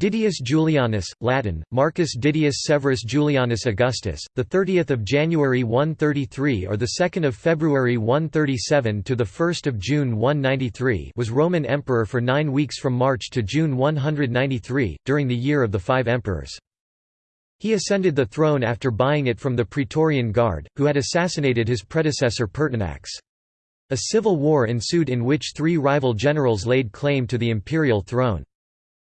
Didius Julianus, Latin, Marcus Didius Severus Julianus Augustus, the 30th of January 133 or the 2nd of February 137 to the 1st of June 193, was Roman emperor for 9 weeks from March to June 193 during the year of the 5 emperors. He ascended the throne after buying it from the Praetorian Guard, who had assassinated his predecessor Pertinax. A civil war ensued in which three rival generals laid claim to the imperial throne.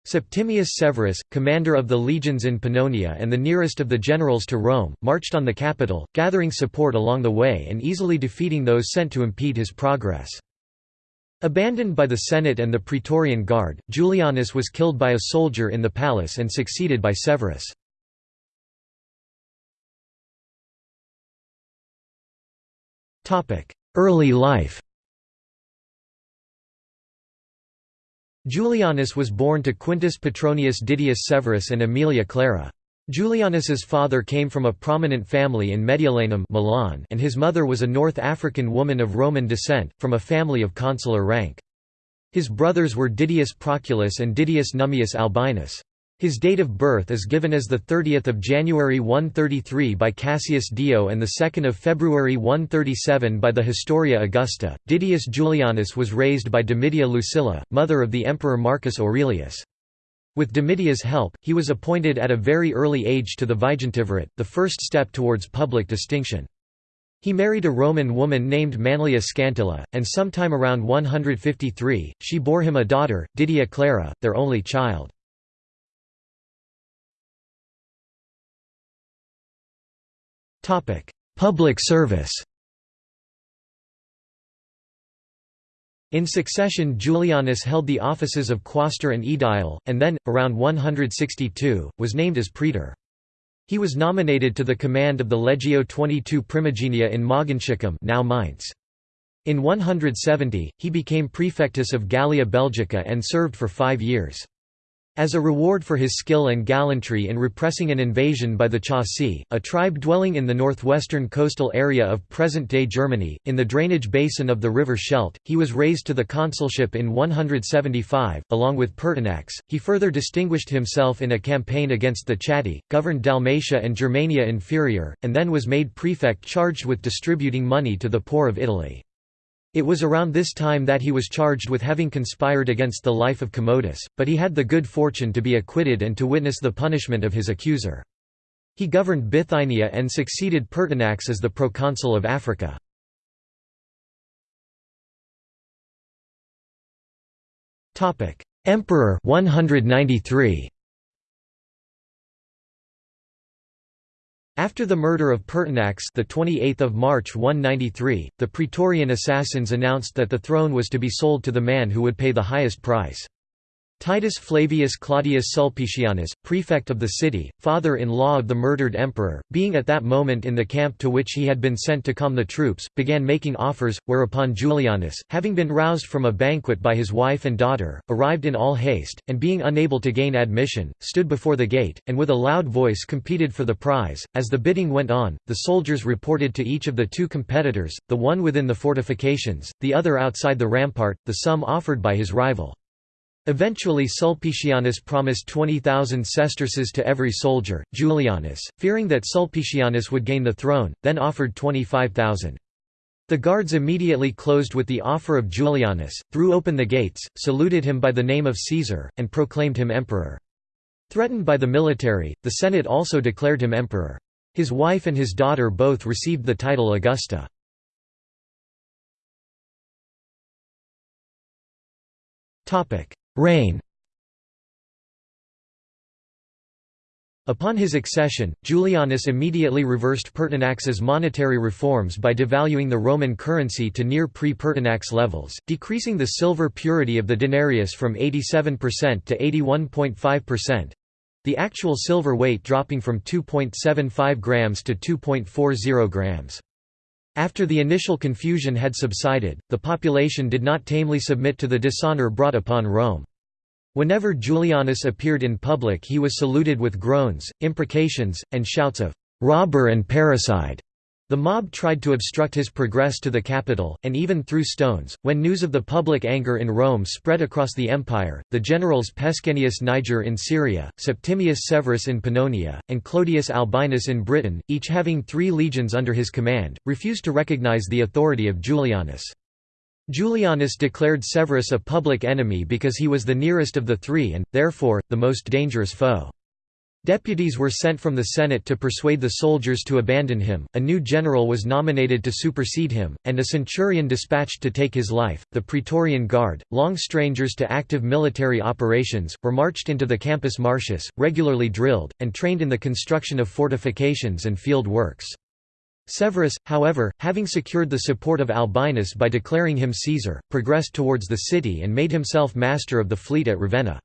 Septimius Severus, commander of the legions in Pannonia and the nearest of the generals to Rome, marched on the capital, gathering support along the way and easily defeating those sent to impede his progress. Abandoned by the Senate and the Praetorian Guard, Julianus was killed by a soldier in the palace and succeeded by Severus. Early life Julianus was born to Quintus Petronius Didius Severus and Aemilia Clara. Julianus's father came from a prominent family in Mediolanum Milan and his mother was a North African woman of Roman descent, from a family of consular rank. His brothers were Didius Proculus and Didius Nummius Albinus. His date of birth is given as 30 January 133 by Cassius Dio and 2 February 137 by the Historia Augusta. Didius Julianus was raised by Domitia Lucilla, mother of the Emperor Marcus Aurelius. With Domitia's help, he was appointed at a very early age to the Vigintivirate, the first step towards public distinction. He married a Roman woman named Manlia Scantilla, and sometime around 153, she bore him a daughter, Didia Clara, their only child. Public service In succession Julianus held the offices of quaestor and aedile, and then, around 162, was named as praetor. He was nominated to the command of the Legio XXII Primigenia in Mogontiacum now Mainz. In 170, he became prefectus of Gallia Belgica and served for five years. As a reward for his skill and gallantry in repressing an invasion by the Chauci, a tribe dwelling in the northwestern coastal area of present-day Germany, in the drainage basin of the river Scheldt, he was raised to the consulship in 175, along with Pertinax. He further distinguished himself in a campaign against the Chatti, governed Dalmatia and Germania Inferior, and then was made prefect charged with distributing money to the poor of Italy. It was around this time that he was charged with having conspired against the life of Commodus, but he had the good fortune to be acquitted and to witness the punishment of his accuser. He governed Bithynia and succeeded Pertinax as the proconsul of Africa. Emperor 193. After the murder of Pertinax the 28th of March 193, the Praetorian assassins announced that the throne was to be sold to the man who would pay the highest price. Titus Flavius Claudius Sulpicianus, prefect of the city, father-in-law of the murdered emperor, being at that moment in the camp to which he had been sent to calm the troops, began making offers, whereupon Julianus, having been roused from a banquet by his wife and daughter, arrived in all haste, and being unable to gain admission, stood before the gate, and with a loud voice competed for the prize. As the bidding went on, the soldiers reported to each of the two competitors, the one within the fortifications, the other outside the rampart, the sum offered by his rival. Eventually Sulpicianus promised 20,000 sesterces to every soldier. Julianus, fearing that Sulpicianus would gain the throne, then offered 25,000. The guards immediately closed with the offer of Julianus, threw open the gates, saluted him by the name of Caesar, and proclaimed him emperor. Threatened by the military, the Senate also declared him emperor. His wife and his daughter both received the title Augusta. Reign Upon his accession, Julianus immediately reversed Pertinax's monetary reforms by devaluing the Roman currency to near pre-Pertinax levels, decreasing the silver purity of the denarius from 87% to 81.5%, the actual silver weight dropping from 2.75 grams to 2.40 grams. After the initial confusion had subsided, the population did not tamely submit to the dishonor brought upon Rome. Whenever Julianus appeared in public he was saluted with groans, imprecations, and shouts of "'Robber and parricide!' The mob tried to obstruct his progress to the capital, and even threw stones. When news of the public anger in Rome spread across the empire, the generals Pescennius Niger in Syria, Septimius Severus in Pannonia, and Clodius Albinus in Britain, each having three legions under his command, refused to recognize the authority of Julianus. Julianus declared Severus a public enemy because he was the nearest of the three and, therefore, the most dangerous foe. Deputies were sent from the Senate to persuade the soldiers to abandon him, a new general was nominated to supersede him, and a centurion dispatched to take his life. The Praetorian Guard, long strangers to active military operations, were marched into the Campus Martius, regularly drilled, and trained in the construction of fortifications and field works. Severus, however, having secured the support of Albinus by declaring him Caesar, progressed towards the city and made himself master of the fleet at Ravenna.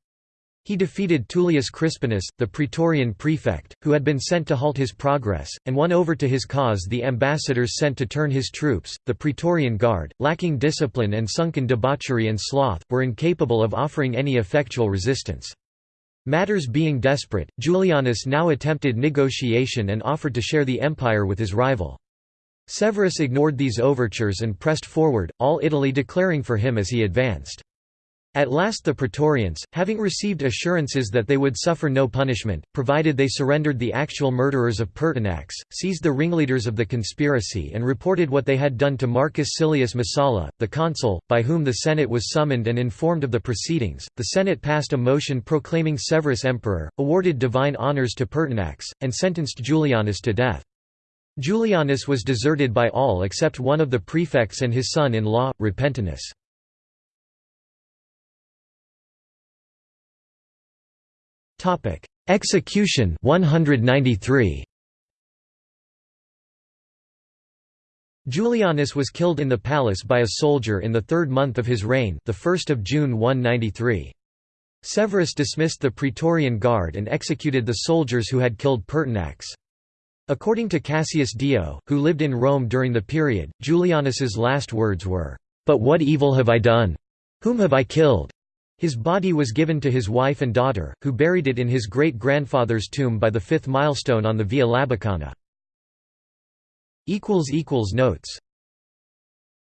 He defeated Tullius Crispinus, the Praetorian prefect, who had been sent to halt his progress, and won over to his cause the ambassadors sent to turn his troops. The Praetorian Guard, lacking discipline and sunk in debauchery and sloth, were incapable of offering any effectual resistance. Matters being desperate, Julianus now attempted negotiation and offered to share the empire with his rival. Severus ignored these overtures and pressed forward, all Italy declaring for him as he advanced. At last the Praetorians, having received assurances that they would suffer no punishment, provided they surrendered the actual murderers of Pertinax, seized the ringleaders of the conspiracy and reported what they had done to Marcus Silius Messala, the consul, by whom the Senate was summoned and informed of the proceedings. The Senate passed a motion proclaiming Severus emperor, awarded divine honours to Pertinax, and sentenced Julianus to death. Julianus was deserted by all except one of the prefects and his son-in-law, Repentinus. Topic: Execution 193. Julianus was killed in the palace by a soldier in the third month of his reign, the 1st of June 193. Severus dismissed the Praetorian Guard and executed the soldiers who had killed Pertinax. According to Cassius Dio, who lived in Rome during the period, Julianus's last words were, "But what evil have I done? Whom have I killed? His body was given to his wife and daughter, who buried it in his great-grandfather's tomb by the fifth milestone on the Via Labicana. Notes